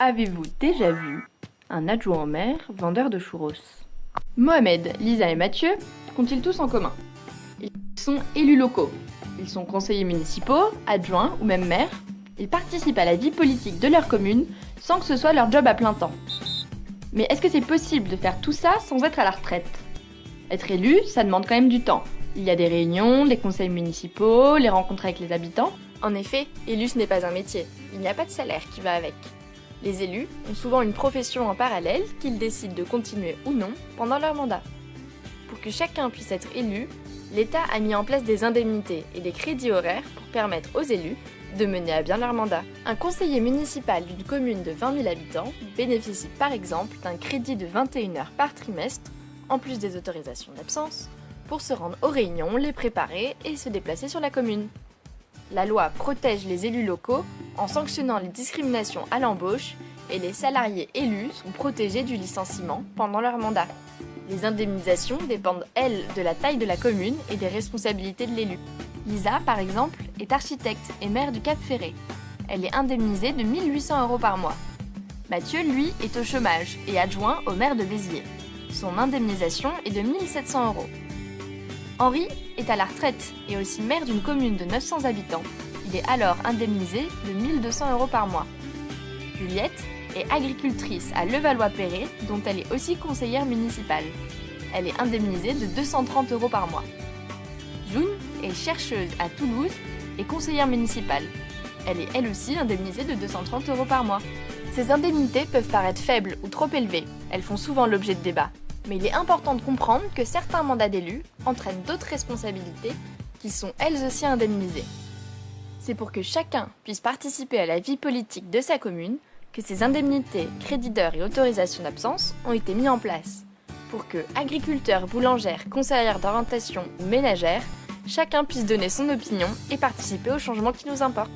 Avez-vous déjà vu un adjoint au maire vendeur de churros? Mohamed, Lisa et Mathieu qu'ont-ils tous en commun? Ils sont élus locaux. Ils sont conseillers municipaux, adjoints ou même maires. Ils participent à la vie politique de leur commune sans que ce soit leur job à plein temps. Mais est-ce que c'est possible de faire tout ça sans être à la retraite? Être élu, ça demande quand même du temps. Il y a des réunions, des conseils municipaux, les rencontres avec les habitants. En effet, élu ce n'est pas un métier. Il n'y a pas de salaire qui va avec. Les élus ont souvent une profession en parallèle qu'ils décident de continuer ou non pendant leur mandat. Pour que chacun puisse être élu, l'État a mis en place des indemnités et des crédits horaires pour permettre aux élus de mener à bien leur mandat. Un conseiller municipal d'une commune de 20 000 habitants bénéficie par exemple d'un crédit de 21 heures par trimestre, en plus des autorisations d'absence, pour se rendre aux réunions, les préparer et se déplacer sur la commune. La loi protège les élus locaux en sanctionnant les discriminations à l'embauche et les salariés élus sont protégés du licenciement pendant leur mandat. Les indemnisations dépendent, elles, de la taille de la commune et des responsabilités de l'élu. Lisa, par exemple, est architecte et maire du Cap Ferré. Elle est indemnisée de 1800 euros par mois. Mathieu, lui, est au chômage et adjoint au maire de Béziers. Son indemnisation est de 1700 euros. Henri est à la retraite et aussi maire d'une commune de 900 habitants. Il est alors indemnisé de 1200 euros par mois. Juliette est agricultrice à Levallois-Perret, dont elle est aussi conseillère municipale. Elle est indemnisée de 230 euros par mois. June est chercheuse à Toulouse et conseillère municipale. Elle est elle aussi indemnisée de 230 euros par mois. Ces indemnités peuvent paraître faibles ou trop élevées. Elles font souvent l'objet de débats. Mais il est important de comprendre que certains mandats d'élus entraînent d'autres responsabilités qui sont elles aussi indemnisées. C'est pour que chacun puisse participer à la vie politique de sa commune que ces indemnités, crédits d'heures et autorisations d'absence ont été mis en place. Pour que agriculteurs, boulangères, conseillères d'orientation ou ménagères, chacun puisse donner son opinion et participer aux changements qui nous importent.